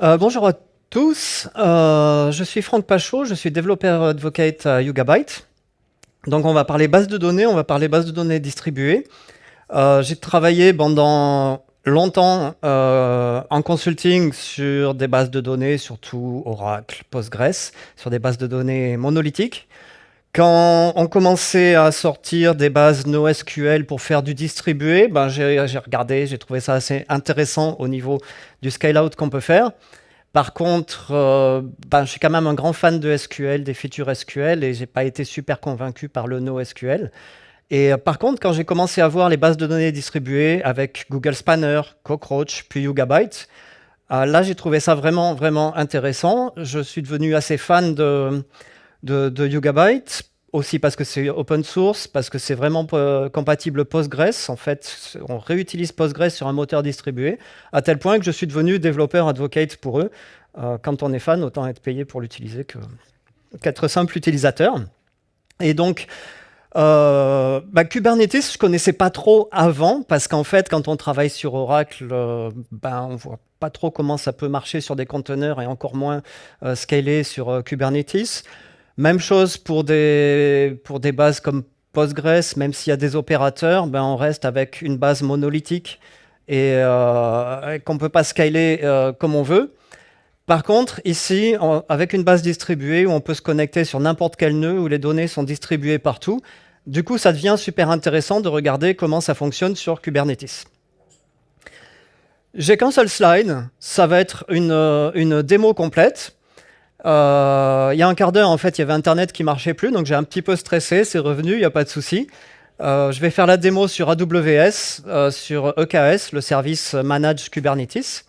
Euh, bonjour à tous, euh, je suis Franck Pachot, je suis développeur advocate à Yugabyte. Donc on va parler base de données, on va parler base de données distribuées. Euh, j'ai travaillé pendant longtemps en consulting sur des bases de données, surtout Oracle, Postgres, sur des bases de données monolithiques. Quand on commençait à sortir des bases NoSQL pour faire du distribué, ben j'ai regardé, j'ai trouvé ça assez intéressant au niveau du scale-out qu'on peut faire. Par contre, euh, ben, je suis quand même un grand fan de SQL, des features SQL, et j'ai pas été super convaincu par le NoSQL. Et euh, par contre, quand j'ai commencé à voir les bases de données distribuées avec Google Spanner, Cockroach, puis Yugabyte, euh, là j'ai trouvé ça vraiment, vraiment intéressant. Je suis devenu assez fan de de, de Yugabyte, aussi parce que c'est open source, parce que c'est vraiment compatible Postgres. En fait, on réutilise Postgres sur un moteur distribué, à tel point que je suis devenu développeur advocate pour eux. Euh, quand on est fan, autant être payé pour l'utiliser qu'être simple utilisateur. Et donc, euh, bah, Kubernetes, je connaissais pas trop avant, parce qu'en fait, quand on travaille sur Oracle, euh, bah, on voit pas trop comment ça peut marcher sur des conteneurs et encore moins euh, scaler sur Kubernetes. Même chose pour des, bases comme Postgres, même s'il y a des opérateurs, ben on reste avec une base monolithique et, euh, qu'on ne peut pas scaler euh, comme on veut. Par contre, ici, avec une base distribuée où on peut se connecter sur n'importe quel nœud, où les données sont distribuées partout, du coup, ça devient super intéressant de regarder comment ça fonctionne sur Kubernetes. J'ai qu'un seul slide, ça va être une, euh, une démo complète. Euh, il y a un quart d'heure, en fait, il y avait Internet qui marchait plus, donc j'ai un petit peu stressé, c'est revenu, il n'y a pas de souci. Euh, je vais faire la démo sur AWS, euh, sur EKS, le service Manage Kubernetes.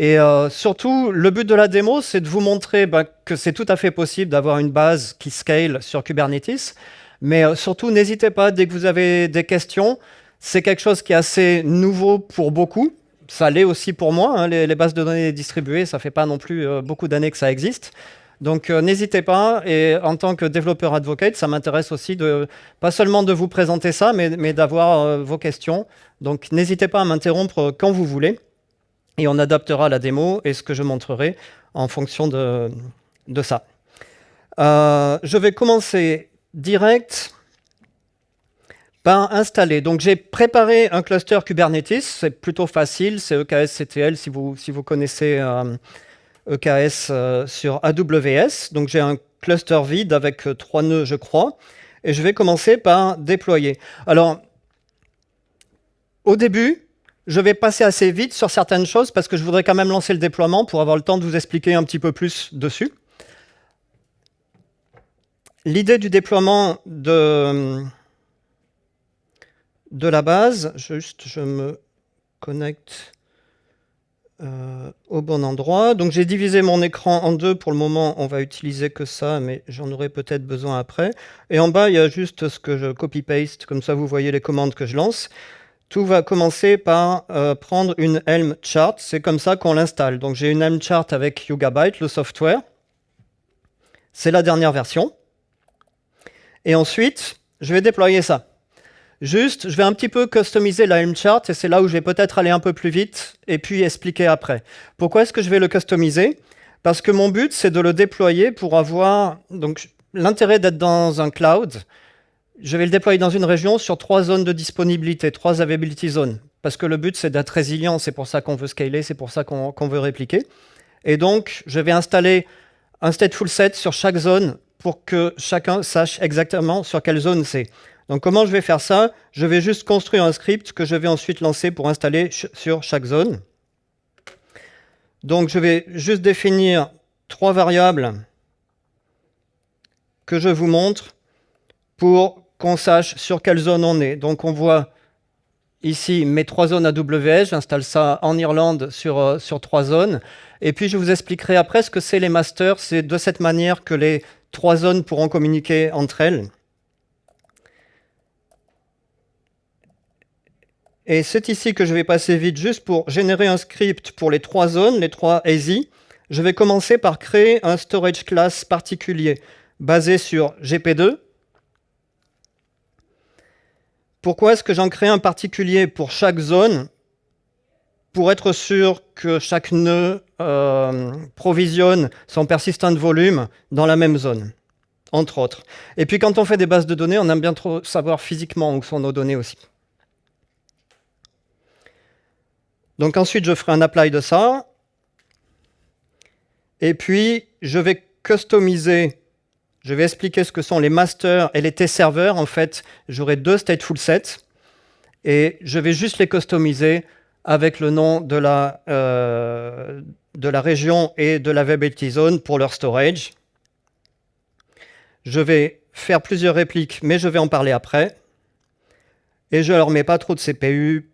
Et surtout, le but de la démo, c'est de vous montrer bah, que c'est tout à fait possible d'avoir une base qui scale sur Kubernetes. Mais surtout, n'hésitez pas, dès que vous avez des questions, c'est quelque chose qui est assez nouveau pour beaucoup ça l'est aussi pour moi. Hein, les, bases de données distribuées, ça fait pas non plus euh, beaucoup d'années que ça existe. Donc euh, n'hésitez pas, et en tant que développeur advocate, ça m'intéresse aussi de, pas seulement de vous présenter ça, mais, d'avoir euh, vos questions. Donc n'hésitez pas à m'interrompre quand vous voulez, et on adaptera la démo et ce que je montrerai en fonction de, de ça. je vais commencer direct installer. Donc j'ai préparé un cluster Kubernetes, c'est plutôt facile, c'est EKS-CTL si vous, si vous connaissez EKS euh, e euh, sur AWS. Donc j'ai un cluster vide avec euh, trois nœuds, je crois, et je vais commencer par déployer. Alors, au début, je vais passer assez vite sur certaines choses parce que je voudrais quand même lancer le déploiement pour avoir le temps de vous expliquer un petit peu plus dessus. L'idée du déploiement de, de la base. Juste, je me connecte euh, au bon endroit. Donc j'ai divisé mon écran en deux. Pour le moment, on va utiliser que ça, mais j'en aurai peut-être besoin après. Et en bas, il y a juste ce que je copy-paste. Comme ça, vous voyez les commandes que je lance. Tout va commencer par euh, prendre une Helm chart. C'est comme ça qu'on l'installe. Donc j'ai une Helm chart avec Yugabyte, le software. C'est la dernière version. Et ensuite, je vais déployer ça. Juste, je vais un petit peu customiser la Helm chart et c'est là où je vais peut-être aller un peu plus vite et puis expliquer après. Pourquoi est-ce que je vais le customiser? Parce que mon but, c'est de le déployer pour avoir... Donc, l'intérêt d'être dans un cloud, je vais le déployer dans une région sur trois zones de disponibilité, trois availability zones. Parce que le but, c'est d'être résilient, c'est pour ça qu'on veut scaler, c'est pour ça qu'on veut répliquer. Et donc, je vais installer un stateful set sur chaque zone pour que chacun sache exactement sur quelle zone c'est. Donc comment je vais faire ça? Je vais juste construire un script que je vais ensuite lancer pour installer sur chaque zone. Donc je vais juste définir trois variables que je vous montre pour qu'on sache sur quelle zone on est. Donc on voit ici mes trois zones AWS, j'installe ça en Irlande sur, euh, sur trois zones. Et puis je vous expliquerai après ce que c'est les masters. C'est de cette manière que les trois zones pourront communiquer entre elles. Et c'est ici que je vais passer vite juste pour générer un script pour les trois zones, les trois ASI. Je vais commencer par créer un storage class particulier basé sur GP2. Pourquoi est-ce que j'en crée un particulier pour chaque zone? Pour être sûr que chaque nœud euh, provisionne son persistant volume dans la même zone, entre autres. Et puis quand on fait des bases de données, on aime bien trop savoir physiquement où sont nos données aussi. Donc ensuite, je ferai un apply de ça. Et puis, je vais customiser, je vais expliquer ce que sont les masters et les t-serveurs. En fait, j'aurai deux stateful sets. Et je vais juste les customiser avec le nom de la, euh, de la région et de la Webability Zone pour leur storage. Je vais faire plusieurs répliques, mais je vais en parler après. Et je ne leur mets pas trop de CPU,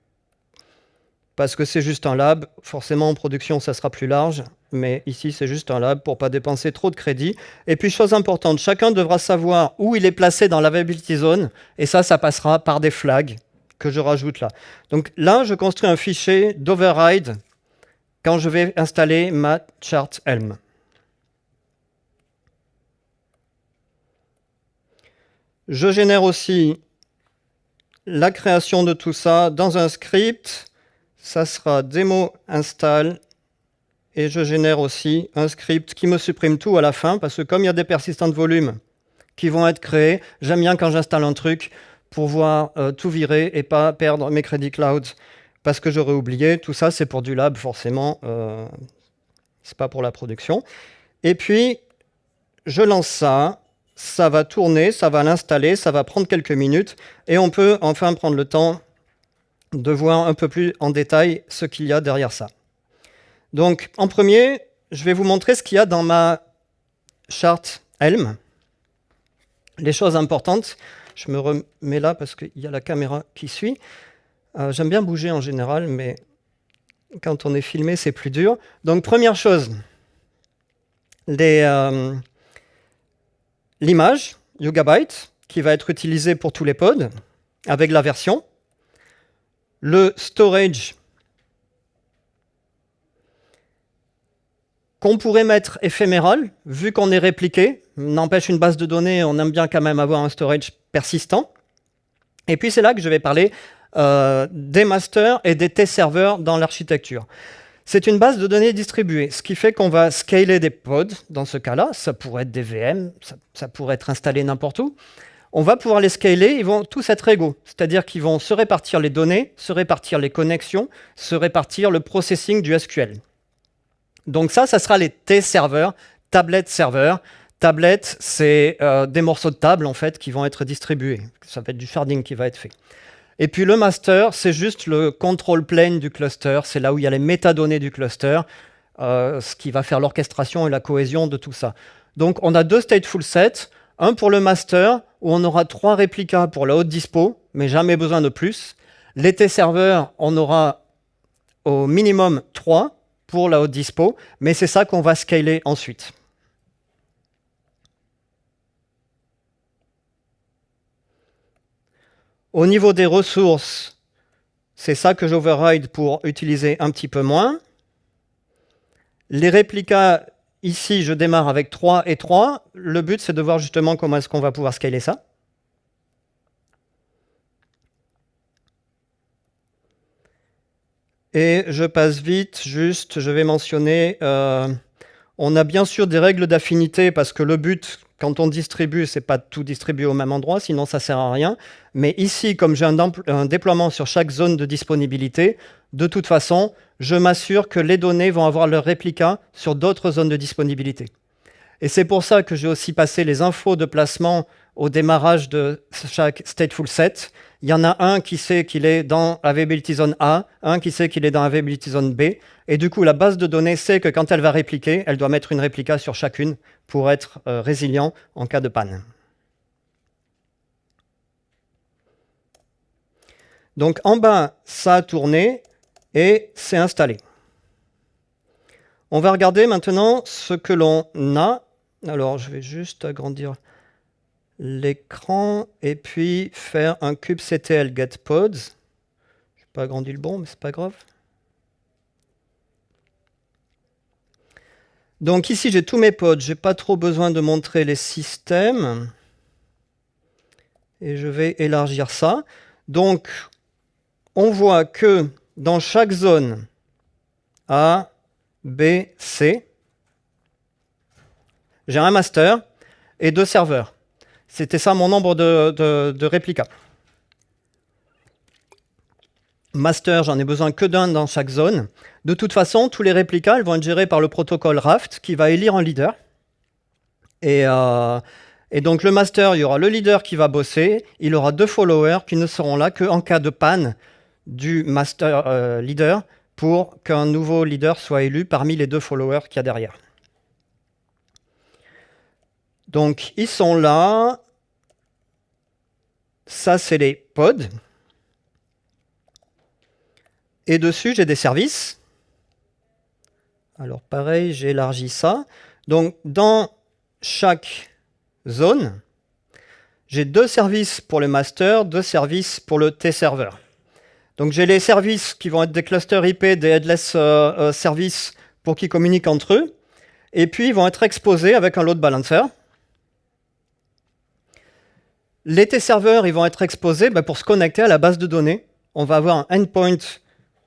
parce que c'est juste un lab. Forcément, en production, ça sera plus large, mais ici, c'est juste un lab pour pas dépenser trop de crédit. Et puis, chose importante, chacun devra savoir où il est placé dans la Webability Zone, et ça, ça passera par des flags que je rajoute là. Donc là, je construis un fichier d'override quand je vais installer ma chart Helm. Je génère aussi la création de tout ça dans un script. Ça sera démo install et je génère aussi un script qui me supprime tout à la fin parce que comme il y a des persistants de volume qui vont être créés, j'aime bien quand j'installe un truc, pouvoir euh, tout virer et pas perdre mes crédits cloud parce que j'aurais oublié. Tout ça, c'est pour du lab, forcément. Euh, c'est pas pour la production. Et puis, je lance ça. Ça va tourner, ça va l'installer, ça va prendre quelques minutes. Et on peut enfin prendre le temps de voir un peu plus en détail ce qu'il y a derrière ça. Donc, en premier, je vais vous montrer ce qu'il y a dans ma charte Helm. Les choses importantes. Je me remets là parce qu'il y a la caméra qui suit. Euh, j'aime bien bouger en général, mais quand on est filmé, c'est plus dur. Donc, première chose, euh, l'image Yugabyte, qui va être utilisée pour tous les pods, avec la version. Le storage qu'on pourrait mettre éphéméral, vu qu'on est répliqué. N'empêche, une base de données, on aime bien quand même avoir un storage persistant. Et puis c'est là que je vais parler euh, des masters et des t-serveurs dans l'architecture. C'est une base de données distribuée, ce qui fait qu'on va scaler des pods, dans ce cas-là, ça pourrait être des VM, ça, pourrait être installé n'importe où. On va pouvoir les scaler, ils vont tous être égaux, c'est-à-dire qu'ils vont se répartir les données, se répartir les connexions, se répartir le processing du SQL. Donc ça, ça sera les T-serveurs, tablet serveurs. Tablet, c'est euh, des morceaux de table en fait qui vont être distribués. Ça va être du sharding qui va être fait. Et puis le master, c'est juste le control plane du cluster. C'est là où il y a les métadonnées du cluster, euh, ce qui va faire l'orchestration et la cohésion de tout ça. Donc on a deux stateful sets. Un pour le master, où on aura trois réplicas pour la haute dispo, mais jamais besoin de plus. Les T-serveurs, on aura au minimum trois pour la haute dispo, mais c'est ça qu'on va scaler ensuite. Au niveau des ressources, c'est ça que j'override pour utiliser un petit peu moins. Les réplicas, ici, je démarre avec 3 et 3. Le but, c'est de voir justement comment est-ce qu'on va pouvoir scaler ça. Et je passe vite, juste, je vais mentionner, euh, on a bien sûr des règles d'affinité parce que le but, quand on distribue, c'est pas tout distribuer au même endroit, sinon ça sert à rien. Mais ici, comme j'ai un, un, déploiement sur chaque zone de disponibilité, de toute façon, je m'assure que les données vont avoir leur réplica sur d'autres zones de disponibilité. Et c'est pour ça que j'ai aussi passé les infos de placement au démarrage de chaque stateful set. Il y en a un qui sait qu'il est dans Availability Zone A, un qui sait qu'il est dans Availability Zone B. Et du coup, la base de données sait que quand elle va répliquer, elle doit mettre une réplica sur chacune pour être euh, résilient en cas de panne. Donc en bas, ça a tourné et c'est installé. On va regarder maintenant ce que l'on a. Alors, je vais juste agrandir l'écran et puis faire un kubectl getPods. Je n'ai pas agrandi le bon, mais c'est pas grave. Donc ici, j'ai tous mes pods. Je n'ai pas trop besoin de montrer les systèmes. Et je vais élargir ça. Donc, on voit que dans chaque zone, A, B, C. J'ai un master et deux serveurs. C'était ça mon nombre de, réplicas. Master, j'en ai besoin que d'un dans chaque zone. De toute façon, tous les réplicas vont être gérés par le protocole Raft qui va élire un leader. Et, euh, et, donc le master, il y aura le leader qui va bosser, il aura deux followers qui ne seront là qu'en cas de panne du master euh, leader pour qu'un nouveau leader soit élu parmi les deux followers qu'il y a derrière. Donc ils sont là. Ça, c'est les pods. Et dessus, j'ai des services. Alors pareil, j'élargis ça. Donc dans chaque zone, j'ai deux services pour le master, deux services pour le T-serveur. Donc j'ai les services qui vont être des clusters IP, des headless euh, euh, services pour qu'ils communiquent entre eux. Et puis ils vont être exposés avec un load balancer. Les T-serveurs, ils vont être exposés ben, pour se connecter à la base de données. On va avoir un endpoint,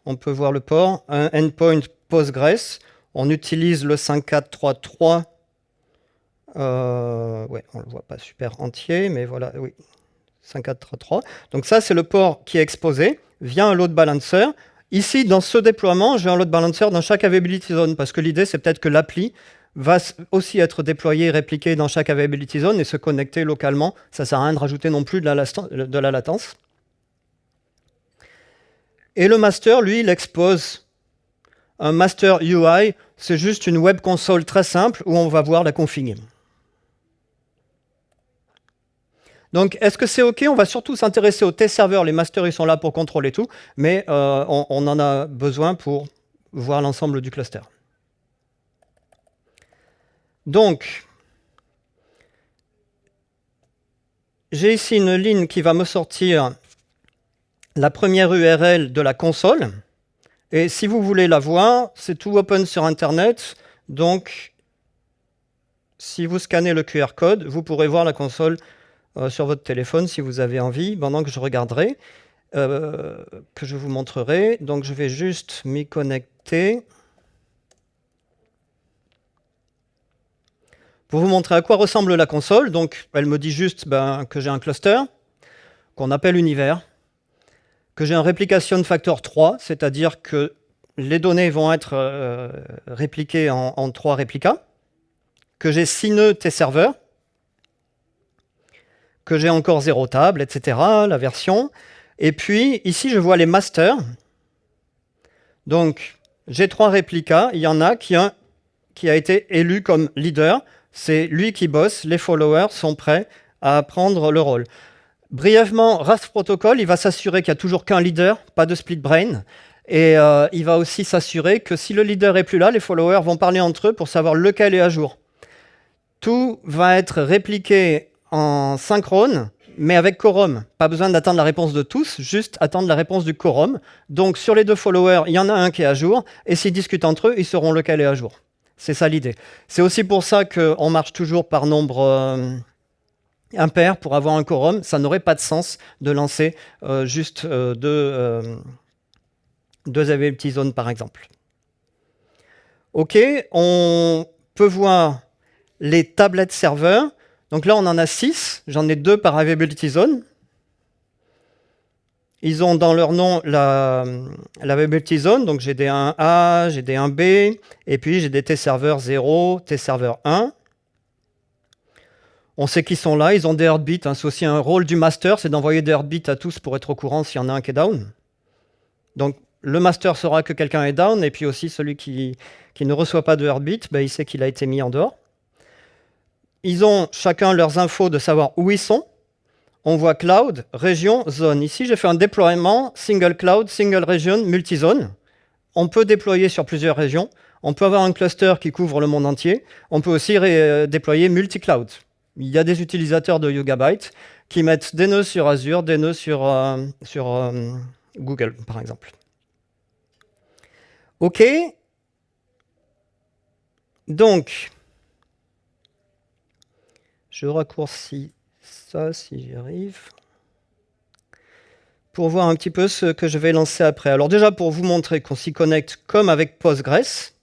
on peut voir le port, un endpoint Postgres. On utilise le 5433. Euh, ouais, on ne le voit pas super entier, mais voilà, oui, 5433. Donc ça, c'est le port qui est exposé via un load balancer. Ici, dans ce déploiement, j'ai un load balancer dans chaque availability zone, parce que l'idée, c'est peut-être que l'appli va aussi être déployé et répliqué dans chaque availability zone et se connecter localement. Ça ne sert à rien de rajouter non plus de la, latence. Et le master, lui, il expose un master UI. C'est juste une web console très simple où on va voir la config. Donc, est-ce que c'est OK? On va surtout s'intéresser au test serveur. Les masters, ils sont là pour contrôler tout, mais euh, on en a besoin pour voir l'ensemble du cluster. Donc, j'ai ici une ligne qui va me sortir la première URL de la console. Et si vous voulez la voir, c'est tout open sur Internet. Donc, si vous scannez le QR code, vous pourrez voir la console euh, sur votre téléphone si vous avez envie, pendant que je regarderai, euh, que je vous montrerai. Donc, je vais juste m'y connecter. Pour vous montrer à quoi ressemble la console, donc elle me dit juste ben, que j'ai un cluster, qu'on appelle univers, que j'ai un replication factor 3, c'est-à-dire que les données vont être euh, répliquées en, trois réplicas, que j'ai 6 nœuds T-serveur, que j'ai encore 0 table, etc., la version. Et puis, ici, je vois les masters. Donc, j'ai trois réplicas. Il y en a qui, un, qui a été élu comme leader. C'est lui qui bosse, les followers sont prêts à prendre le rôle. Brièvement, RAS Protocol, il va s'assurer qu'il n'y a toujours qu'un leader, pas de split brain. Et euh, il va aussi s'assurer que si le leader est plus là, les followers vont parler entre eux pour savoir lequel est à jour. Tout va être répliqué en synchrone, mais avec quorum. Pas besoin d'attendre la réponse de tous, juste attendre la réponse du quorum. Donc sur les deux followers, il y en a un qui est à jour, et s'ils discutent entre eux, ils sauront lequel est à jour. C'est ça l'idée. C'est aussi pour ça qu'on marche toujours par nombre euh, impair pour avoir un quorum. Ça n'aurait pas de sens de lancer euh, juste euh, deux, deux availability zones, par exemple. OK, on peut voir les tablettes serveurs. Donc là, on en a six. J'en ai deux par availability zone. Ils ont dans leur nom la, la zone, donc j'ai des 1A, j'ai des 1B, et puis j'ai des T-serveurs 0, T-serveur 1. On sait qu'ils sont là, ils ont des heartbeats. Hein. C'est aussi un rôle du master, c'est d'envoyer des heartbeats à tous pour être au courant s'il y en a un qui est down. Donc le master saura que quelqu'un est down, et puis aussi celui qui, ne reçoit pas de heartbeat, ben, il sait qu'il a été mis en dehors. Ils ont chacun leurs infos de savoir où ils sont on voit cloud, région, zone. Ici, j'ai fait un déploiement single cloud, single region, multi-zone. On peut déployer sur plusieurs régions. On peut avoir un cluster qui couvre le monde entier. On peut aussi euh, déployer multi-cloud. Il y a des utilisateurs de Yugabyte qui mettent des nœuds sur Azure, des nœuds sur, euh, euh, Google, par exemple. OK. Donc, je raccourcis ça si j'y arrive. pour voir un petit peu ce que je vais lancer après. Alors déjà, pour vous montrer qu'on s'y connecte comme avec Postgres,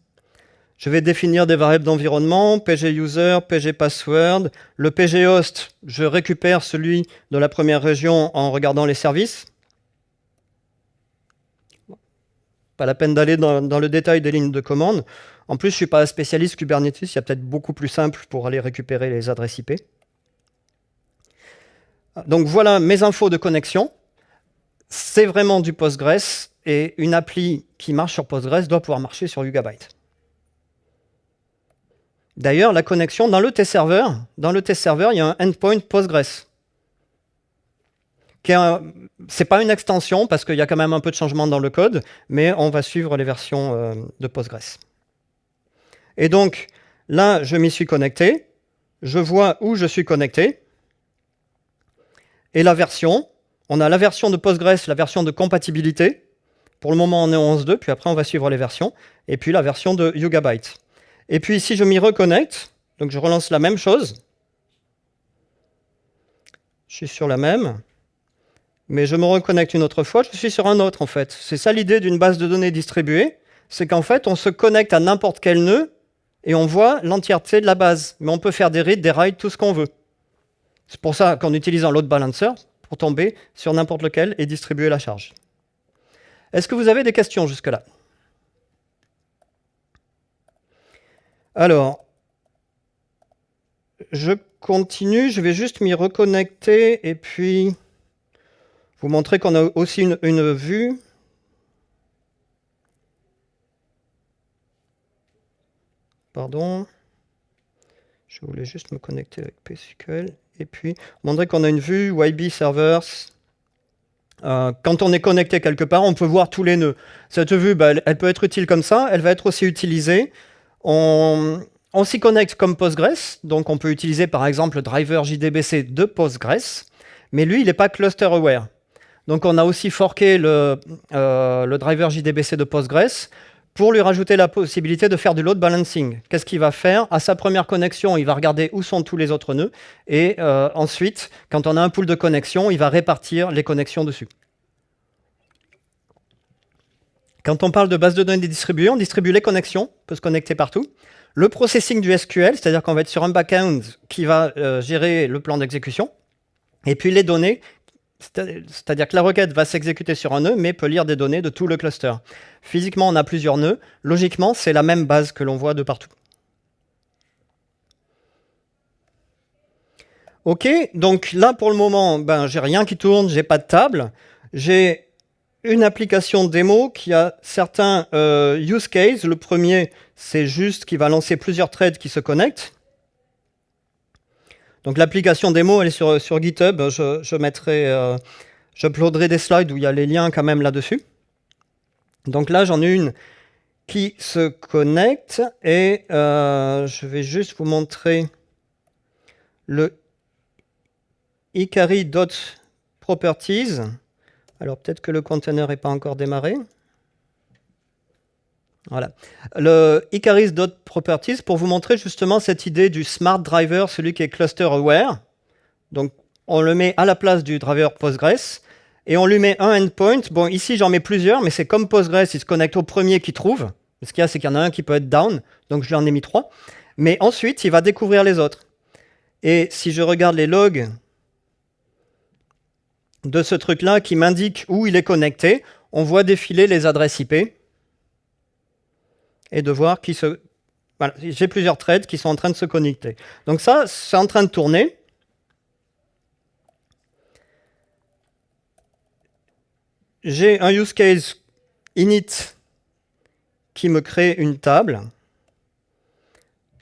je vais définir des variables d'environnement, pguser, pgpassword. Le pghost, je récupère celui de la première région en regardant les services. Pas la peine d'aller dans, dans, le détail des lignes de commande. En plus, je ne suis pas spécialiste Kubernetes, il y a peut-être beaucoup plus simple pour aller récupérer les adresses IP. Donc voilà mes infos de connexion c'est vraiment du Postgres et une appli qui marche sur Postgres doit pouvoir marcher sur Yugabyte. D'ailleurs, la connexion dans le test serveur, dans le test serveur, il y a un endpoint Postgres. Ce n'est pas une extension parce qu'il y a quand même un peu de changement dans le code, mais on va suivre les versions euh, de Postgres. Et donc, là, je m'y suis connecté. Je vois où je suis connecté. Et la version, on a la version de Postgres, la version de compatibilité. Pour le moment, on est en 11.2, puis après, on va suivre les versions. Et puis la version de Yugabyte. Et puis, si je m'y reconnecte, donc je relance la même chose. Je suis sur la même. Mais je me reconnecte une autre fois, je suis sur un autre, en fait. C'est ça l'idée d'une base de données distribuée. C'est qu'en fait, on se connecte à n'importe quel nœud et on voit l'entièreté de la base. Mais on peut faire des reads, des writes, tout ce qu'on veut. C'est pour ça qu'en utilisant load balancer, pour tomber sur n'importe lequel et distribuer la charge. Est-ce que vous avez des questions jusque-là? Alors, je continue, je vais juste m'y reconnecter et puis vous montrer qu'on a aussi une, une, vue. Pardon. Je voulais juste me connecter avec PSQL. Et puis, montrer qu'on a une vue YB Servers. Euh, quand on est connecté quelque part, on peut voir tous les nœuds. Cette vue, bah, elle, peut être utile comme ça. Elle va être aussi utilisée. On, s'y connecte comme Postgres. Donc, on peut utiliser, par exemple, le driver JDBC de Postgres. Mais lui, il n'est pas cluster aware. Donc, on a aussi forqué le, euh, le driver JDBC de Postgres pour lui rajouter la possibilité de faire du load balancing. Qu'est-ce qu'il va faire? À sa première connexion, il va regarder où sont tous les autres nœuds, et euh, ensuite, quand on a un pool de connexions, il va répartir les connexions dessus. Quand on parle de base de données distribuée, on distribue les connexions, on peut se connecter partout. Le processing du SQL, c'est-à-dire qu'on va être sur un backend qui va euh, gérer le plan d'exécution. Et puis les données c'est-à-dire que la requête va s'exécuter sur un nœud, mais peut lire des données de tout le cluster. Physiquement, on a plusieurs nœuds. Logiquement, c'est la même base que l'on voit de partout. Ok, donc là, pour le moment, ben, j'ai rien qui tourne, j'ai pas de table. J'ai une application démo qui a certains euh, use cases. Le premier, c'est juste qu'il va lancer plusieurs threads qui se connectent. Donc l'application démo, elle est sur, GitHub. Je, mettrai, euh, j'uploaderai des slides où il y a les liens quand même là-dessus. Donc là, j'en ai une qui se connecte et euh, je vais juste vous montrer le Ikari.properties. Alors peut-être que le container n'est pas encore démarré. Voilà. Le Icaris.properties pour vous montrer justement cette idée du smart driver, celui qui est cluster aware. Donc, on le met à la place du driver Postgres et on lui met un endpoint. Bon, ici, j'en mets plusieurs, mais c'est comme Postgres, il se connecte au premier qu'il trouve. Ce qu'il y a, c'est qu'il y en a un qui peut être down, donc je lui en ai mis trois. Mais ensuite, il va découvrir les autres. Et si je regarde les logs de ce truc-là qui m'indique où il est connecté, on voit défiler les adresses IP et de voir qui se... Voilà, j'ai plusieurs threads qui sont en train de se connecter. Donc ça, c'est en train de tourner. J'ai un use case init qui me crée une table.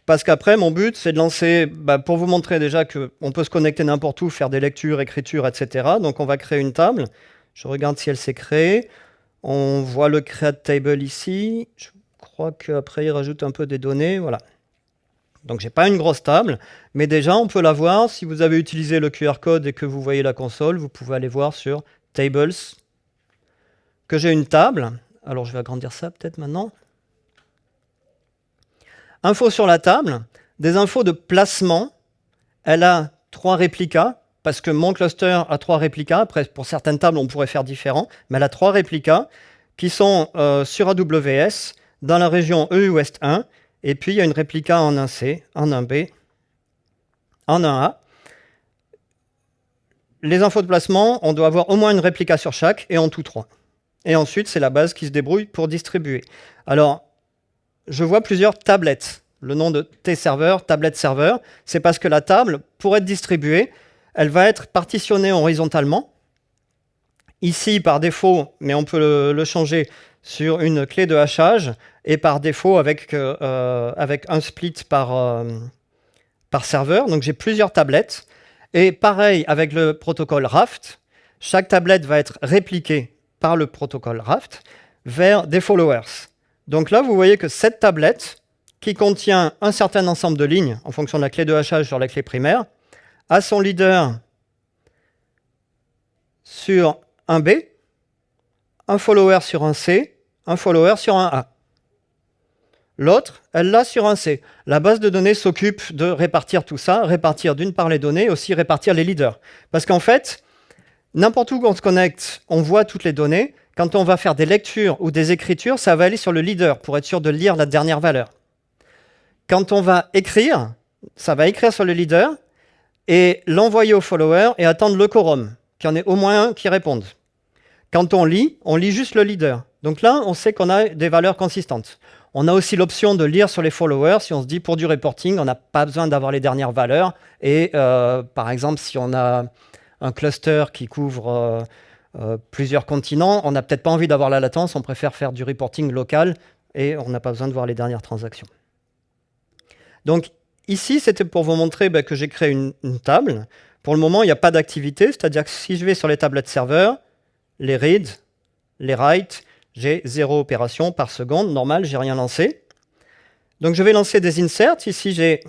Parce qu'après, mon but, c'est de lancer, bah, pour vous montrer déjà qu'on peut se connecter n'importe où, faire des lectures, écritures, etc. Donc on va créer une table. Je regarde si elle s'est créée. On voit le create table ici. Crois qu'après, il rajoute un peu des données. Voilà. Donc, j'ai pas une grosse table, mais déjà, on peut la voir. Si vous avez utilisé le QR code et que vous voyez la console, vous pouvez aller voir sur Tables que j'ai une table. Alors, je vais agrandir ça peut-être maintenant. Infos sur la table, des infos de placement. Elle a trois réplicas. parce que mon cluster a trois réplicas. Après, pour certaines tables, on pourrait faire différent, mais elle a trois réplicas qui sont euh, sur AWS, dans la région EU West 1, et puis il y a une réplica en 1C, en 1B, en 1A. Les infos de placement, on doit avoir au moins une réplica sur chaque, et en tout trois. Et ensuite, c'est la base qui se débrouille pour distribuer. Alors, je vois plusieurs tablettes. Le nom de T-serveur, tablette serveur, c'est parce que la table, pour être distribuée, elle va être partitionnée horizontalement. Ici, par défaut, mais on peut le, changer sur une clé de hachage, et par défaut avec, euh, un split par, euh, par serveur. Donc j'ai plusieurs tablettes. Et pareil avec le protocole Raft, chaque tablette va être répliquée par le protocole Raft vers des followers. Donc là, vous voyez que cette tablette, qui contient un certain ensemble de lignes en fonction de la clé de hachage sur la clé primaire, a son leader sur un B, un follower sur un C, un follower sur un A. L'autre, elle l'a sur un C. La base de données s'occupe de répartir tout ça, répartir d'une part les données, aussi répartir les leaders. Parce qu'en fait, n'importe où qu'on se connecte, on voit toutes les données. Quand on va faire des lectures ou des écritures, ça va aller sur le leader pour être sûr de lire la dernière valeur. Quand on va écrire, ça va écrire sur le leader et l'envoyer au follower et attendre le quorum, qu'il y en ait au moins un qui réponde. Quand on lit, on lit juste le leader. Donc là, on sait qu'on a des valeurs consistantes. On a aussi l'option de lire sur les followers. Si on se dit pour du reporting, on n'a pas besoin d'avoir les dernières valeurs. Et euh, par exemple, si on a un cluster qui couvre euh, euh, plusieurs continents, on n'a peut-être pas envie d'avoir la latence. On préfère faire du reporting local et on n'a pas besoin de voir les dernières transactions. Donc ici, c'était pour vous montrer bah, que j'ai créé une, une, table. Pour le moment, il n'y a pas d'activité. C'est-à-dire que si je vais sur les tablettes serveurs, les reads, les writes, j'ai zéro opération par seconde, normal, j'ai rien lancé. Donc je vais lancer des inserts. Ici, j'ai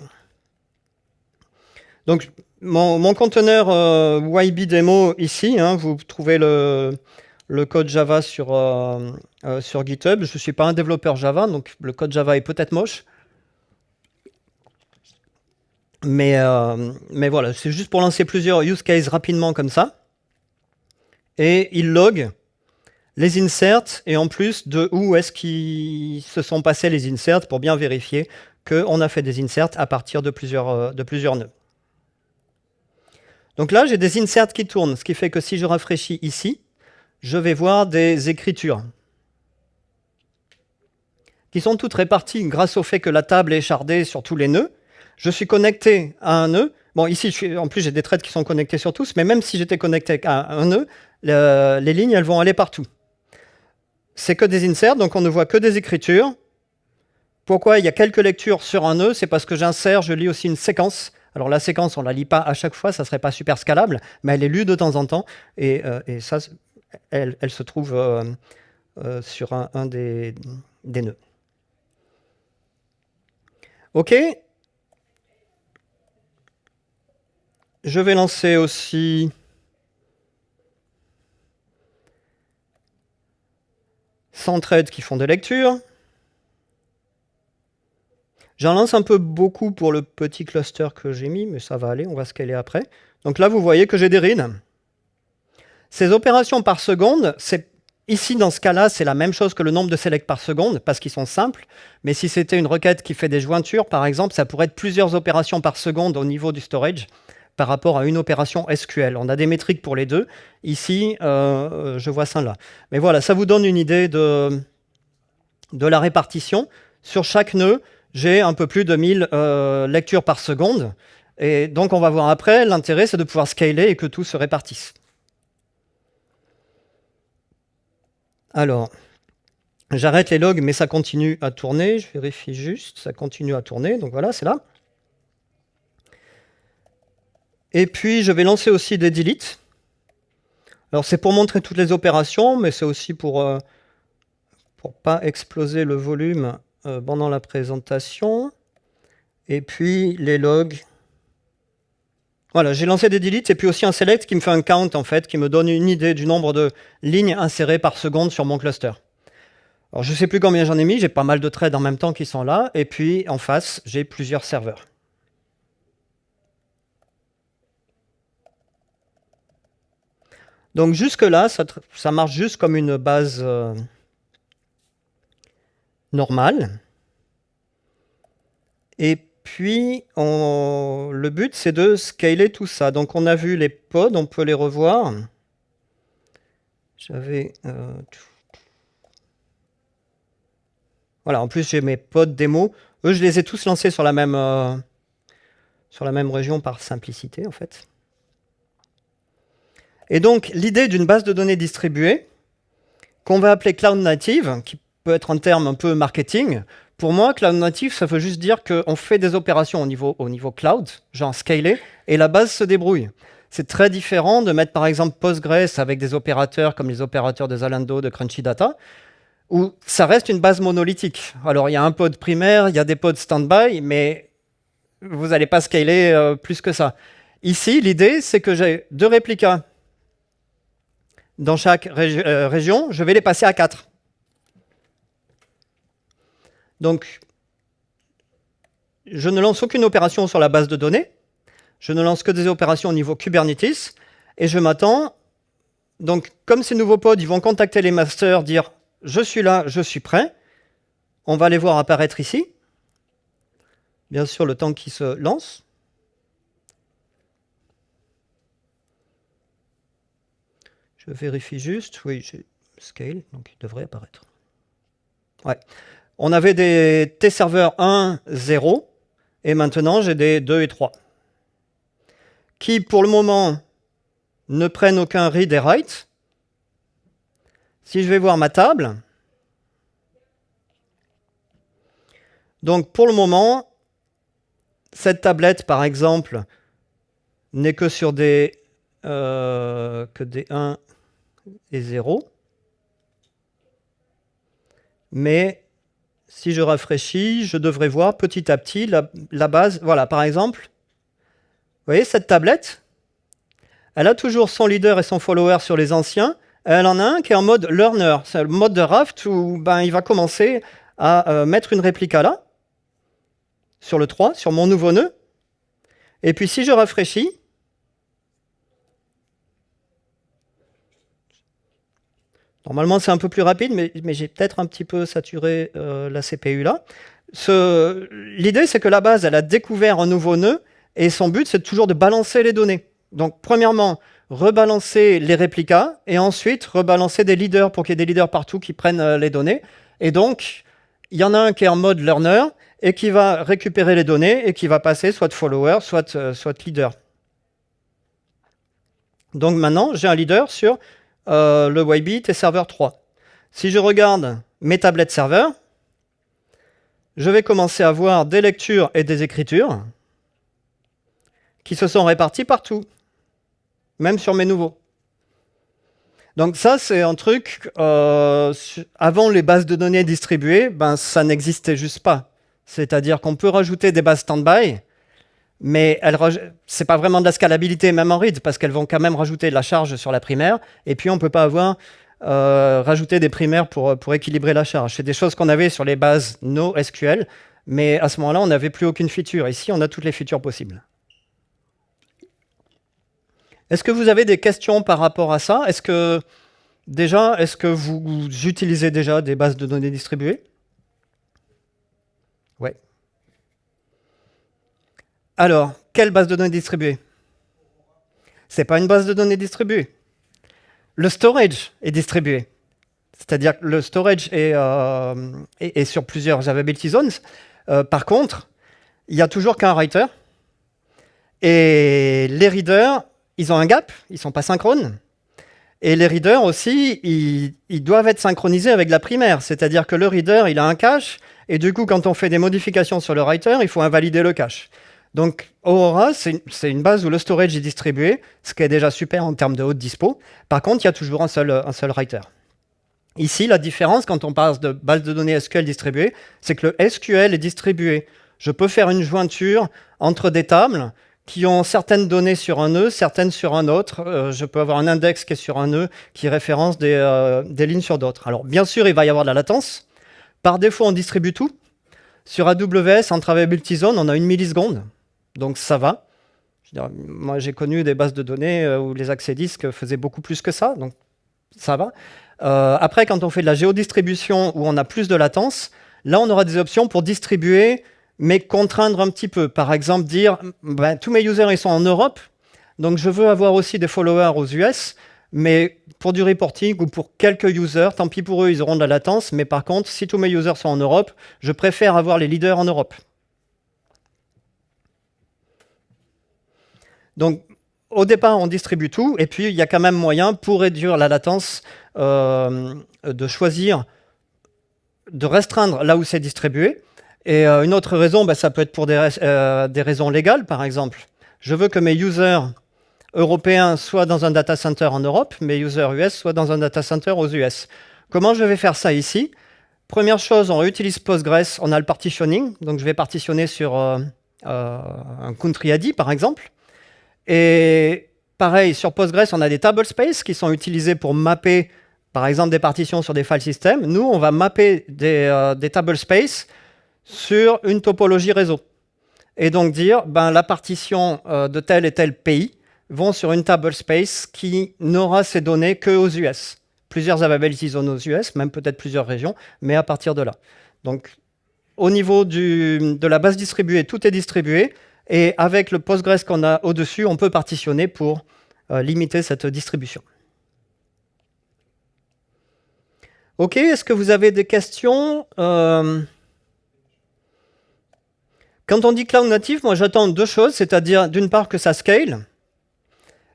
donc mon, conteneur euh, YB ici. Hein, vous trouvez le, le, code Java sur, euh, euh, sur GitHub. Je ne suis pas un développeur Java, donc le code Java est peut-être moche. Mais, euh, mais voilà, c'est juste pour lancer plusieurs use cases rapidement comme ça. Et il log les inserts et en plus de où est-ce qu'ils se sont passés les inserts pour bien vérifier qu'on a fait des inserts à partir de plusieurs, euh, de plusieurs nœuds. Donc là, j'ai des inserts qui tournent, ce qui fait que si je rafraîchis ici, je vais voir des écritures qui sont toutes réparties grâce au fait que la table est chardée sur tous les nœuds. Je suis connecté à un nœud. Bon, ici, en plus, j'ai des threads qui sont connectés sur tous, mais même si j'étais connecté à un nœud, les lignes, elles vont aller partout c'est que des inserts, donc on ne voit que des écritures. Pourquoi il y a quelques lectures sur un nœud? C'est parce que j'insère, je lis aussi une séquence. Alors la séquence, on ne la lit pas à chaque fois, ça ne serait pas super scalable, mais elle est lue de temps en temps, et, euh, ça, elle, se trouve euh, euh, sur un, des, des nœuds. OK Je vais lancer aussi threads qui font des lectures. J'en lance un peu beaucoup pour le petit cluster que j'ai mis, mais ça va aller, on va scaler après. Donc là, vous voyez que j'ai des reads. Ces opérations par seconde, ici, dans ce cas-là, c'est la même chose que le nombre de selects par seconde, parce qu'ils sont simples. Mais si c'était une requête qui fait des jointures, par exemple, ça pourrait être plusieurs opérations par seconde au niveau du storage par rapport à une opération SQL. On a des métriques pour les deux. Ici, euh, je vois ça là. Mais voilà, ça vous donne une idée de, de la répartition. Sur chaque nœud, j'ai un peu plus de 1000 euh, lectures par seconde. Et donc, on va voir après, l'intérêt, c'est de pouvoir scaler et que tout se répartisse. Alors, j'arrête les logs, mais ça continue à tourner. Je vérifie juste, ça continue à tourner. Donc voilà, c'est là. Et puis, je vais lancer aussi des deletes. Alors, c'est pour montrer toutes les opérations, mais c'est aussi pour ne euh, pas exploser le volume euh, pendant la présentation. Et puis, les logs. Voilà, j'ai lancé des deletes et puis aussi un select qui me fait un count, en fait, qui me donne une idée du nombre de lignes insérées par seconde sur mon cluster. Alors, je ne sais plus combien j'en ai mis, j'ai pas mal de threads en même temps qui sont là. Et puis, en face, j'ai plusieurs serveurs. Donc jusque-là, ça, marche juste comme une base euh, normale. Et puis, le but, c'est de scaler tout ça. Donc on a vu les pods, on peut les revoir. J'avais... Euh, voilà, en plus j'ai mes pods démo. Eux, je les ai tous lancés sur la même, euh, sur la même région par simplicité, en fait. Et donc, l'idée d'une base de données distribuée, qu'on va appeler Cloud Native, qui peut être un terme un peu marketing, pour moi, Cloud Native, ça veut juste dire qu'on fait des opérations au niveau, au niveau cloud, genre scaler, et la base se débrouille. C'est très différent de mettre par exemple Postgres avec des opérateurs comme les opérateurs de Zalando, de Crunchy Data, où ça reste une base monolithique. Alors il y a un pod primaire, il y a des pods standby, mais vous n'allez pas scaler euh, plus que ça. Ici, l'idée, c'est que j'ai deux réplicas dans chaque euh, région, je vais les passer à 4. Donc, je ne lance aucune opération sur la base de données, je ne lance que des opérations au niveau Kubernetes, et je m'attends, donc comme ces nouveaux pods, ils vont contacter les masters, dire « je suis là, je suis prêt », on va les voir apparaître ici, bien sûr le temps qu'ils se lancent. Je vérifie juste, oui, j'ai scale, donc il devrait apparaître. Ouais. On avait des T-serveurs 1, 0, et maintenant j'ai des 2 et 3, qui pour le moment ne prennent aucun read et write. Si je vais voir ma table, donc pour le moment, cette tablette par exemple n'est que sur des, euh, que des 1 et 0. Mais si je rafraîchis, je devrais voir petit à petit la, base. Voilà, par exemple, vous voyez cette tablette? Elle a toujours son leader et son follower sur les anciens. Elle en a un qui est en mode learner. C'est le mode de raft où ben, il va commencer à euh, mettre une réplique là, sur le 3, sur mon nouveau nœud. Et puis si je rafraîchis, Normalement, c'est un peu plus rapide, mais, j'ai peut-être un petit peu saturé euh, la CPU là. L'idée, c'est que la base, elle a découvert un nouveau nœud, et son but, c'est toujours de balancer les données. Donc, premièrement, rebalancer les réplicas, et ensuite, rebalancer des leaders pour qu'il y ait des leaders partout qui prennent euh, les données. Et donc, il y en a un qui est en mode learner, et qui va récupérer les données, et qui va passer soit follower, soit, euh, soit leader. Donc maintenant, j'ai un leader sur euh, le YBit et serveur 3. Si je regarde mes tablettes serveurs, je vais commencer à voir des lectures et des écritures qui se sont réparties partout, même sur mes nouveaux. Donc ça, c'est un truc, euh, avant les bases de données distribuées, ben, ça n'existait juste pas. C'est-à-dire qu'on peut rajouter des bases standby, mais ce n'est pas vraiment de la scalabilité, même en read, parce qu'elles vont quand même rajouter de la charge sur la primaire, et puis on ne peut pas avoir euh, rajouter des primaires pour, pour équilibrer la charge. C'est des choses qu'on avait sur les bases NoSQL, mais à ce moment-là, on n'avait plus aucune feature. Ici, on a toutes les features possibles. Est-ce que vous avez des questions par rapport à ça? Est-ce que déjà, est-ce que vous utilisez déjà des bases de données distribuées? Ouais. Alors, quelle base de données distribuée Ce n'est pas une base de données distribuée. Le storage est distribué. C'est-à-dire que le storage est, euh, sur plusieurs availability zones. Euh, par contre, il n'y a toujours qu'un writer. Et les readers, ils ont un gap, ils ne sont pas synchrones. Et les readers aussi, ils, ils, doivent être synchronisés avec la primaire. C'est-à-dire que le reader, il a un cache, et du coup, quand on fait des modifications sur le writer, il faut invalider le cache. Donc Aurora, c'est une base où le storage est distribué, ce qui est déjà super en termes de haute dispo. Par contre, il y a toujours un seul, writer. Ici, la différence, quand on parle de base de données SQL distribuée, c'est que le SQL est distribué. Je peux faire une jointure entre des tables qui ont certaines données sur un nœud, certaines sur un autre. Euh, je peux avoir un index qui est sur un nœud, qui référence des, euh, des lignes sur d'autres. Alors, bien sûr, il va y avoir de la latence. Par défaut, on distribue tout. Sur AWS, en travail multizone, on a une milliseconde donc ça va. moi, j'ai connu des bases de données euh, où les accès disques faisaient beaucoup plus que ça, donc ça va. Euh, après, quand on fait de la géodistribution où on a plus de latence, là, on aura des options pour distribuer, mais contraindre un petit peu. Par exemple, dire, ben, tous mes users, ils sont en Europe, donc je veux avoir aussi des followers aux US, mais pour du reporting ou pour quelques users, tant pis pour eux, ils auront de la latence, mais par contre, si tous mes users sont en Europe, je préfère avoir les leaders en Europe. Donc, au départ, on distribue tout, et puis il y a quand même moyen, pour réduire la latence, euh, de choisir, de restreindre là où c'est distribué. Et euh, une autre raison, bah, ça peut être pour des, euh, des, raisons légales, par exemple. Je veux que mes users européens soient dans un data center en Europe, mes users US soient dans un data center aux US. Comment je vais faire ça ici? Première chose, on utilise Postgres, on a le partitioning, donc je vais partitionner sur un country ID, par exemple. Et pareil, sur Postgres, on a des table space qui sont utilisés pour mapper, par exemple, des partitions sur des file systems. Nous, on va mapper des, euh, table sur une topologie réseau. Et donc dire, ben, la partition euh, de tel et tel pays vont sur une table space qui n'aura ces données que aux US. Plusieurs availability zones aux US, même peut-être plusieurs régions, mais à partir de là. Donc, au niveau de la base distribuée, tout est distribué. Et avec le Postgres qu'on a au-dessus, on peut partitionner pour euh, limiter cette distribution. OK, est-ce que vous avez des questions euh, Quand on dit cloud native, moi j'attends deux choses, c'est-à-dire d'une part que ça scale,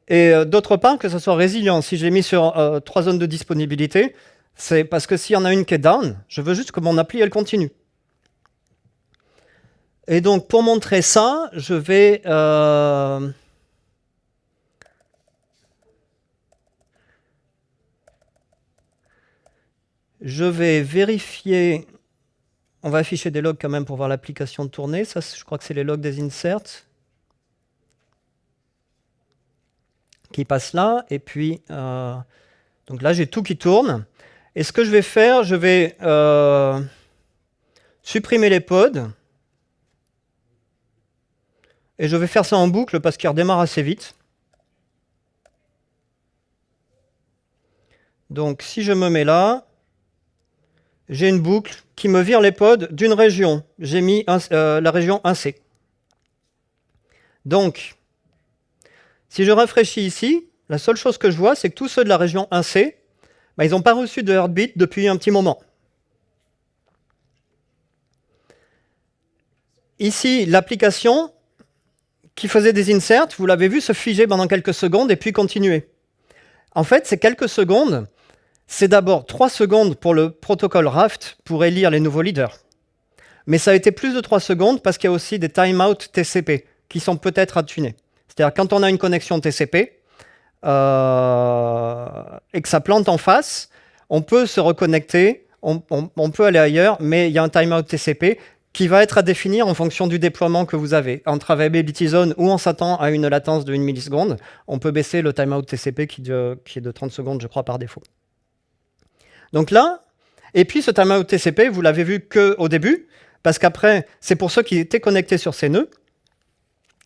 et euh, d'autre part que ça soit résilient. Si j'ai mis sur trois zones de disponibilité, c'est parce que s'il y en a une qui est down, je veux juste que mon appli elle continue. Et donc, pour montrer ça, je vais... Euh, je vais vérifier... On va afficher des logs quand même pour voir l'application tourner. Ça, je crois que c'est les logs des inserts qui passent là. Et puis, euh, donc là, j'ai tout qui tourne. Et ce que je vais faire, je vais euh, supprimer les pods. Et je vais faire ça en boucle parce qu'il redémarre assez vite. Donc si je me mets là, j'ai une boucle qui me vire les pods d'une région. J'ai mis euh, la région 1C. Donc, si je rafraîchis ici, la seule chose que je vois, c'est que tous ceux de la région 1C, bah, ils n'ont pas reçu de heartbeat depuis un petit moment. Ici, l'application, qui faisait des inserts, vous l'avez vu, se figer pendant quelques secondes et puis continuer. En fait, ces quelques secondes, c'est d'abord 3 secondes pour le protocole Raft pour élire les nouveaux leaders. Mais ça a été plus de 3 secondes parce qu'il y a aussi des timeout TCP qui sont peut-être à tuner. C'est-à-dire quand on a une connexion TCP euh, et que ça plante en face, on peut se reconnecter, on, on peut aller ailleurs, mais il y a un timeout TCP qui va être à définir en fonction du déploiement que vous avez. Entre Availability Zone où on s'attend à une latence de 1 milliseconde, on peut baisser le timeout TCP qui, qui est de 30 secondes, je crois, par défaut. Donc là, et puis ce timeout TCP, vous l'avez vu qu'au début, parce qu'après, c'est pour ceux qui étaient connectés sur ces nœuds.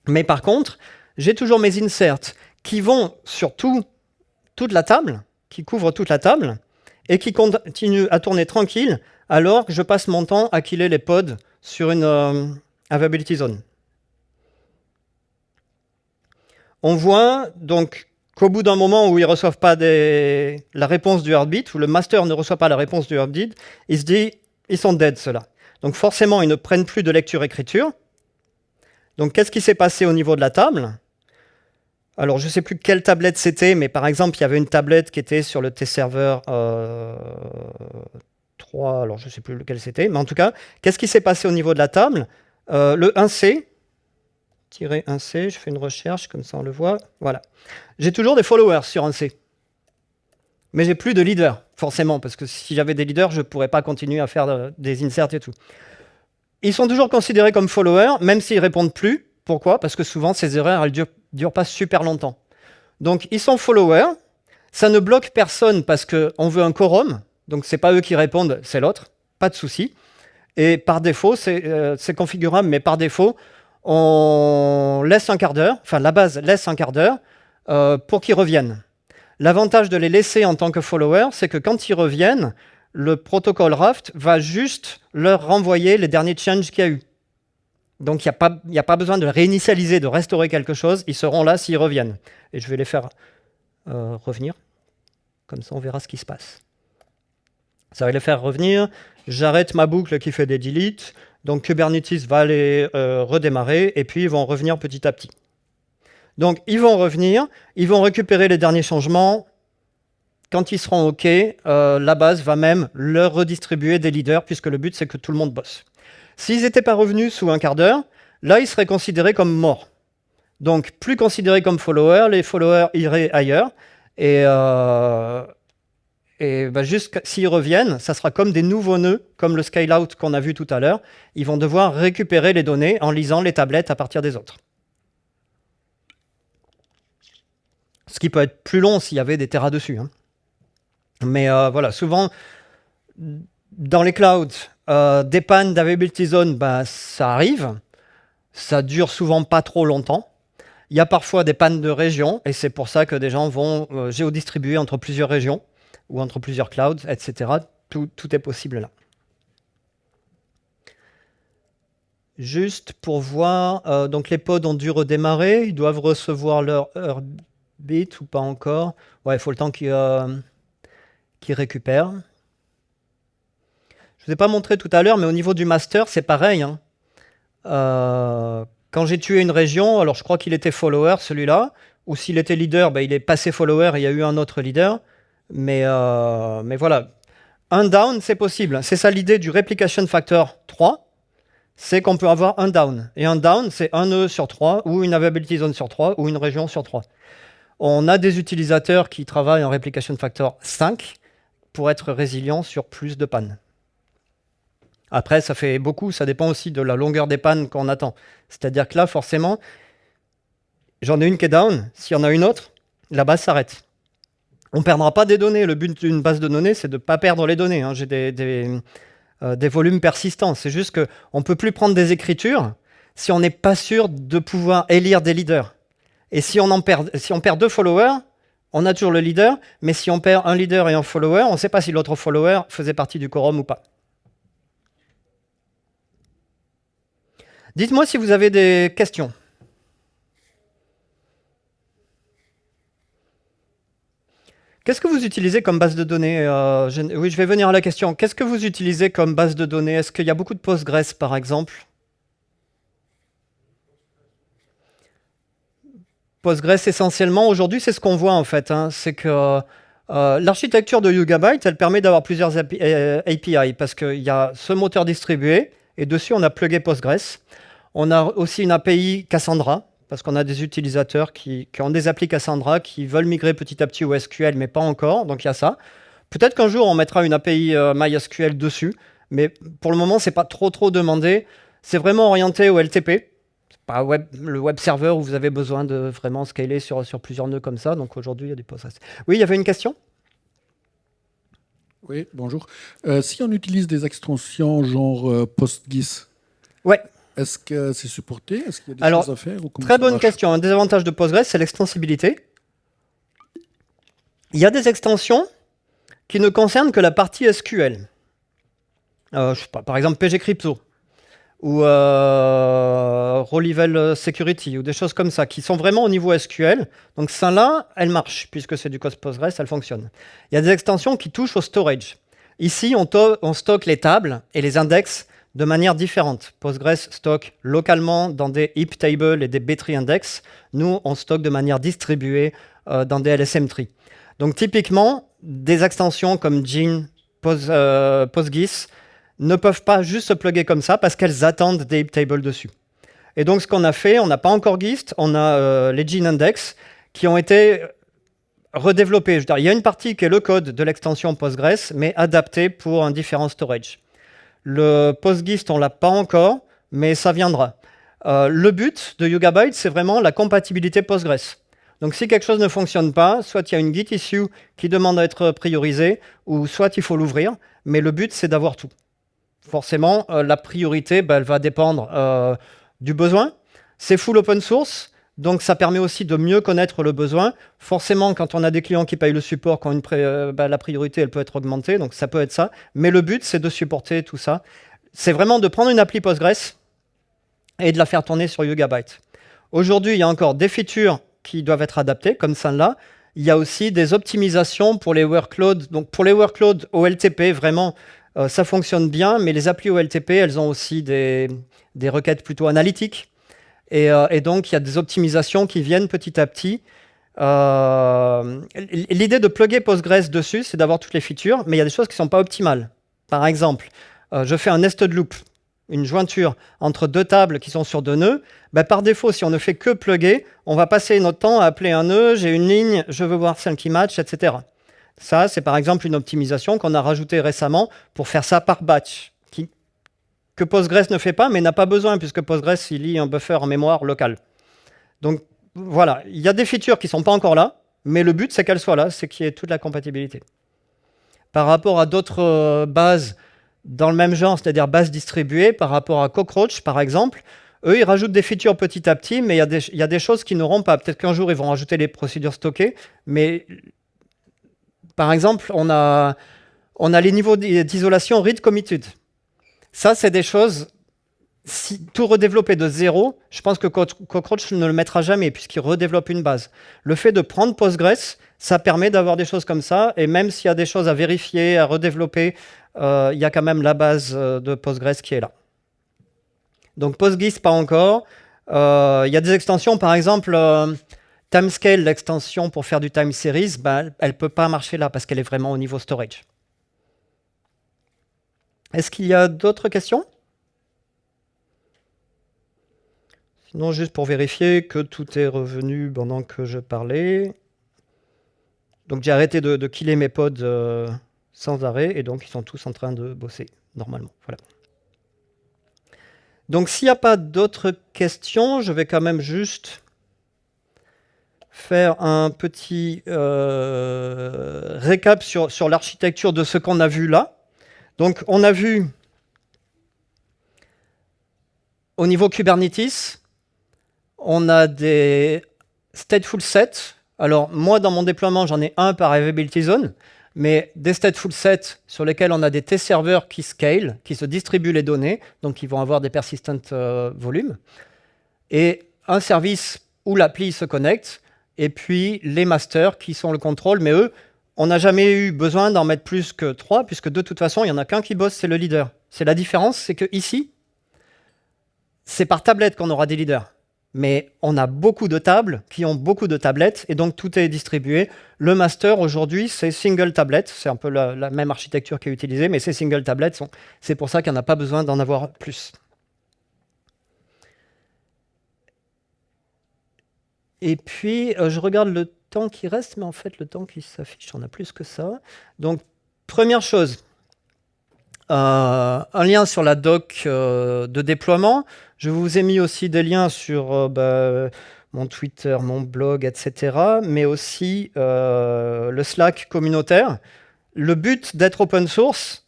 Mais par contre, j'ai toujours mes inserts qui vont sur toute la table, qui couvrent toute la table, et qui continuent à tourner tranquille alors que je passe mon temps à killer les pods sur une euh, availability zone. On voit donc qu'au bout d'un moment où ils ne reçoivent pas la réponse du heartbeat, où le master ne reçoit pas la réponse du heartbeat, il se dit ils sont dead ceux-là. Donc forcément, ils ne prennent plus de lecture-écriture. Donc qu'est-ce qui s'est passé au niveau de la table? Alors, je ne sais plus quelle tablette c'était, mais par exemple, il y avait une tablette qui était sur le T-Server euh, 3, alors je ne sais plus lequel c'était, mais en tout cas, qu'est-ce qui s'est passé au niveau de la table? Euh, Le 1C, 1C, je fais une recherche, comme ça on le voit, voilà. J'ai toujours des followers sur 1C, mais j'ai plus de leaders, forcément, parce que si j'avais des leaders, je ne pourrais pas continuer à faire des inserts et tout. Ils sont toujours considérés comme followers, même s'ils répondent plus. Pourquoi? Parce que souvent, ces erreurs, elles durent, durent pas super longtemps. Donc, ils sont followers, ça ne bloque personne parce qu'on veut un quorum, donc c'est pas eux qui répondent, c'est l'autre, pas de souci. Et par défaut, euh, c'est configurable, mais par défaut, on laisse un quart d'heure, enfin la base laisse un quart d'heure euh, pour qu'ils reviennent. L'avantage de les laisser en tant que follower, c'est que quand ils reviennent, le protocole Raft va juste leur renvoyer les derniers changes qu'il y a eu. Donc il n'y a, pas besoin de réinitialiser, de restaurer quelque chose, ils seront là s'ils reviennent. Et je vais les faire euh, revenir, comme ça on verra ce qui se passe. Ça va les faire revenir, j'arrête ma boucle qui fait des deletes, donc Kubernetes va les euh, redémarrer, et puis ils vont revenir petit à petit. Donc ils vont revenir, ils vont récupérer les derniers changements, quand ils seront OK, euh, la base va même leur redistribuer des leaders, puisque le but c'est que tout le monde bosse. S'ils n'étaient pas revenus sous un quart d'heure, là ils seraient considérés comme morts. Donc plus considérés comme followers, les followers iraient ailleurs, et, euh, et bah, juste s'ils reviennent, ça sera comme des nouveaux nœuds, comme le scale-out qu'on a vu tout à l'heure. Ils vont devoir récupérer les données en lisant les tablettes à partir des autres. Ce qui peut être plus long s'il y avait des terras dessus. Hein. Mais euh, voilà, souvent, dans les clouds, euh, des pannes d'availability zone, bah, ça arrive. Ça dure souvent pas trop longtemps. Il y a parfois des pannes de région, et c'est pour ça que des gens vont euh, géodistribuer entre plusieurs régions ou entre plusieurs clouds, etc. Tout, est possible là. Juste pour voir, euh, donc les pods ont dû redémarrer, ils doivent recevoir leur bit ou pas encore. Ouais, il faut le temps qu'ils euh, récupèrent. Je ne vous ai pas montré tout à l'heure, mais au niveau du master, c'est pareil. Hein. Euh, quand j'ai tué une région, alors je crois qu'il était follower, celui-là, ou s'il était leader, ben, il est passé follower et il y a eu un autre leader. Mais, euh, mais voilà, un down, c'est possible. C'est ça l'idée du replication factor 3, c'est qu'on peut avoir un down. Et un down, c'est un nœud sur 3, ou une availability zone sur 3, ou une région sur 3. On a des utilisateurs qui travaillent en replication factor 5 pour être résilients sur plus de pannes. Après, ça fait beaucoup, ça dépend aussi de la longueur des pannes qu'on attend. C'est-à-dire que là, forcément, j'en ai une qui est down, s'il y en a une autre, la base s'arrête. On ne perdra pas des données. Le but d'une base de données, c'est de ne pas perdre les données. Hein. J'ai euh, des, volumes persistants. C'est juste qu'on ne peut plus prendre des écritures si on n'est pas sûr de pouvoir élire des leaders. Et si on, perd, si on perd deux followers, on a toujours le leader, mais si on perd un leader et un follower, on ne sait pas si l'autre follower faisait partie du quorum ou pas. Dites-moi si vous avez des questions. Qu'est-ce que vous utilisez comme base de données euh, Oui, je vais venir à la question. Qu'est-ce que vous utilisez comme base de données? Est-ce qu'il y a beaucoup de Postgres, par exemple? Postgres, essentiellement, aujourd'hui, c'est ce qu'on voit, en fait. Hein. c'est que euh, l'architecture de Yugabyte, elle permet d'avoir plusieurs API, euh, parce qu'il y a ce moteur distribué, et dessus, on a plugué Postgres. On a aussi une API Cassandra, parce qu'on a des utilisateurs qui, ont des applis Cassandra, qui veulent migrer petit à petit au SQL, mais pas encore, donc il y a ça. Peut-être qu'un jour, on mettra une API euh, MySQL dessus, mais pour le moment, c'est pas trop trop demandé. C'est vraiment orienté au LTP, pas web, le web server où vous avez besoin de vraiment scaler sur, sur plusieurs nœuds comme ça. Donc aujourd'hui, il y a des Postgres. Oui, il y avait une question? Oui, bonjour. Euh, si on utilise des extensions genre euh, PostGIS, ouais. Est-ce que c'est supporté? Est-ce qu'il y a des Alors, choses à faire Très bonne question. Un des avantages de Postgres, c'est l'extensibilité. Il y a des extensions qui ne concernent que la partie SQL. Euh, je sais pas, par exemple PG Crypto ou euh, Security ou des choses comme ça qui sont vraiment au niveau SQL. Donc ça là, elle marche puisque c'est du code Postgres, elle fonctionne. Il y a des extensions qui touchent au storage. Ici, on, on stocke les tables et les index de manière différente. Postgres stocke localement dans des heap tables et des B-tree index. Nous, on stocke de manière distribuée euh, dans des LSM tree. Donc typiquement, des extensions comme Gin, euh, PostGIS ne peuvent pas juste se plugger comme ça parce qu'elles attendent des heap tables dessus. Et donc ce qu'on a fait, on n'a pas encore GIST, on a euh, les Gin index qui ont été redéveloppés. il y a une partie qui est le code de l'extension Postgres, mais adapté pour un différent storage. Le PostGIST, on l'a pas encore, mais ça viendra. Euh, le but de Yugabyte, c'est vraiment la compatibilité Postgres. Donc si quelque chose ne fonctionne pas, soit il y a une Git issue qui demande à être priorisée, ou soit il faut l'ouvrir, mais le but, c'est d'avoir tout. Forcément, euh, la priorité, bah, elle va dépendre euh, du besoin. C'est full open source, donc ça permet aussi de mieux connaître le besoin. Forcément, quand on a des clients qui payent le support, quand euh, bah, la priorité elle peut être augmentée, donc ça peut être ça. Mais le but, c'est de supporter tout ça. C'est vraiment de prendre une appli Postgres et de la faire tourner sur Yugabyte. Aujourd'hui, il y a encore des features qui doivent être adaptées, comme celle-là. Il y a aussi des optimisations pour les workloads. Donc pour les workloads OLTP, vraiment, euh, ça fonctionne bien, mais les applis OLTP, elles ont aussi des requêtes plutôt analytiques. Euh, et, donc, il y a des optimisations qui viennent petit à petit. Euh, l'idée de plugger Postgres dessus, c'est d'avoir toutes les features, mais il y a des choses qui ne sont pas optimales. Par exemple, euh, je fais un nested loop, une jointure entre deux tables qui sont sur deux nœuds. Ben, par défaut, si on ne fait que plugger, on va passer notre temps à appeler un nœud, j'ai une ligne, je veux voir celle qui match, etc. Ça, c'est par exemple une optimisation qu'on a rajoutée récemment pour faire ça par batch que Postgres ne fait pas, mais n'a pas besoin, puisque Postgres, il lit un buffer en mémoire locale. Donc voilà, il y a des features qui ne sont pas encore là, mais le but, c'est qu'elles soient là, c'est qu'il y ait toute la compatibilité. Par rapport à d'autres euh, bases dans le même genre, c'est-à-dire bases distribuées, par rapport à Cockroach, par exemple, eux, ils rajoutent des features petit à petit, mais il y, a des choses qui n'auront pas. Peut-être qu'un jour, ils vont rajouter les procédures stockées, mais par exemple, on a, on a les niveaux d'isolation read committed. Ça, c'est des choses, si tout redévelopper de zéro, je pense que Cockroach ne le mettra jamais puisqu'il redéveloppe une base. Le fait de prendre Postgres, ça permet d'avoir des choses comme ça, et même s'il y a des choses à vérifier, à redévelopper, euh, il y a quand même la base euh, de Postgres qui est là. Donc PostGIS, pas encore. Euh, il y a des extensions, par exemple, Timescale, l'extension pour faire du time series, ben, elle ne peut pas marcher là parce qu'elle est vraiment au niveau storage. Est-ce qu'il y a d'autres questions? Sinon, juste pour vérifier que tout est revenu pendant que je parlais. Donc j'ai arrêté de, killer mes pods euh, sans arrêt, et donc ils sont tous en train de bosser normalement. Donc s'il n'y a pas d'autres questions, je vais quand même juste faire un petit euh, récap sur l'architecture de ce qu'on a vu là. Donc, on a vu au niveau Kubernetes, on a des stateful sets. Alors, moi, dans mon déploiement, j'en ai un par Availability Zone, mais des stateful sets sur lesquels on a des T-serveurs qui scale, qui se distribuent les données, donc qui vont avoir des persistent euh, volumes, et un service où l'appli se connecte, et puis les masters qui sont le contrôle, mais eux, on n'a jamais eu besoin d'en mettre plus que trois, puisque de toute façon, il n'y en a qu'un qui bosse, c'est le leader. C'est la différence, c'est que ici, c'est par tablette qu'on aura des leaders. Mais on a beaucoup de tables qui ont beaucoup de tablettes, et donc tout est distribué. Le master, aujourd'hui, c'est single tablet. C'est un peu la, même architecture qui est utilisée, mais ces single tablets, c'est pour ça qu'il n'y en a pas besoin d'en avoir plus. Et puis, euh, je regarde le temps qui reste, mais en fait, le temps qui s'affiche, on a plus que ça. Donc, première chose, euh, un lien sur la doc euh, de déploiement. Je vous ai mis aussi des liens sur bah, mon Twitter, mon blog, etc., mais aussi le Slack communautaire. Le but d'être open source,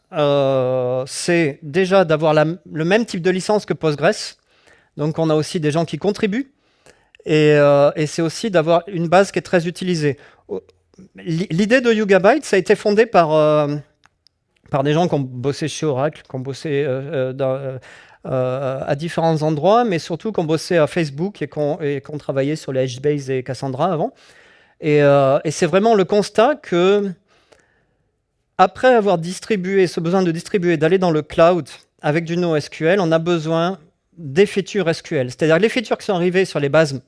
c'est déjà d'avoir le même type de licence que Postgres. Donc, on a aussi des gens qui contribuent euh, et, c'est aussi d'avoir une base qui est très utilisée. L'idée de Yugabyte, ça a été fondé par, euh, par des gens qui ont bossé chez Oracle, qui ont bossé euh, à différents endroits, mais surtout qui ont bossé à Facebook et qui ont, travaillé sur les HBase et Cassandra avant. Et, c'est vraiment le constat que, après avoir distribué, ce besoin de distribuer, d'aller dans le cloud avec du NoSQL, on a besoin des features SQL. C'est-à-dire les features qui sont arrivées sur les bases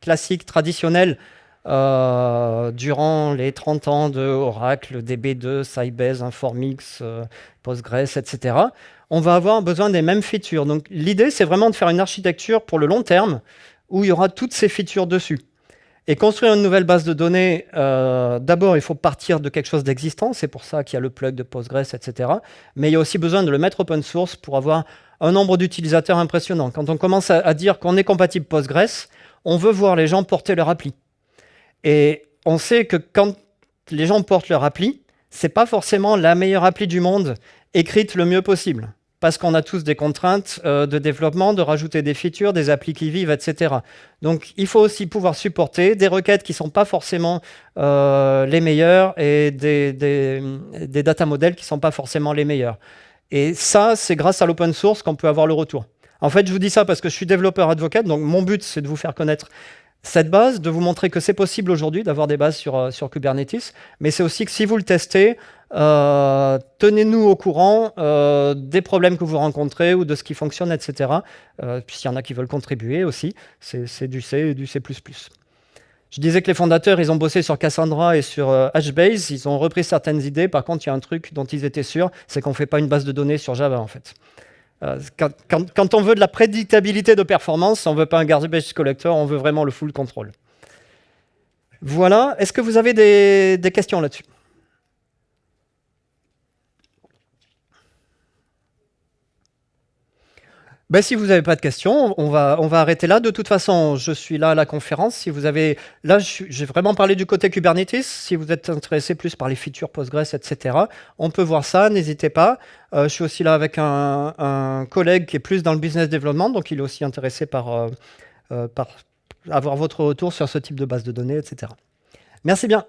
classique, traditionnel, euh, durant les 30 ans de Oracle, DB2, Sybase, Informix, euh, Postgres, etc., on va avoir besoin des mêmes features. Donc l'idée, c'est vraiment de faire une architecture pour le long terme où il y aura toutes ces features dessus. Et construire une nouvelle base de données, euh, d'abord, il faut partir de quelque chose d'existant. C'est pour ça qu'il y a le plug de Postgres, etc. Mais il y a aussi besoin de le mettre open source pour avoir un nombre d'utilisateurs impressionnant. Quand on commence à dire qu'on est compatible Postgres, on veut voir les gens porter leur appli. Et on sait que quand les gens portent leur appli, c'est pas forcément la meilleure appli du monde écrite le mieux possible. parce qu'on a tous des contraintes euh, de développement, de rajouter des features, des applis qui vivent, etc. Donc il faut aussi pouvoir supporter des requêtes qui ne sont pas forcément euh, les meilleures et des, data models qui ne sont pas forcément les meilleurs. Et ça, c'est grâce à l'open source qu'on peut avoir le retour. En fait, je vous dis ça parce que je suis développeur advocate, donc mon but, c'est de vous faire connaître cette base, de vous montrer que c'est possible aujourd'hui d'avoir des bases sur, euh, Kubernetes, mais c'est aussi que si vous le testez, euh, tenez-nous au courant euh, des problèmes que vous rencontrez ou de ce qui fonctionne, etc. Euh, S'il y en a qui veulent contribuer aussi, c'est du C et du C++. Je disais que les fondateurs, ils ont bossé sur Cassandra et sur HBase, ils ont repris certaines idées. Par contre, il y a un truc dont ils étaient sûrs, c'est qu'on ne fait pas une base de données sur Java, en fait. Quand, quand, on veut de la prédictabilité de performance, on ne veut pas un garbage collector, on veut vraiment le full control. Voilà. Est-ce que vous avez des questions là-dessus? Ben, si vous n'avez pas de questions, on va, on va arrêter là. De toute façon, je suis là à la conférence. Si vous avez, là, j'ai vraiment parlé du côté Kubernetes. Si vous êtes intéressé plus par les features Postgres, etc., on peut voir ça. N'hésitez pas. Euh, je suis aussi là avec un, collègue qui est plus dans le business development, donc il est aussi intéressé par, euh, euh, par avoir votre retour sur ce type de base de données, etc. Merci bien.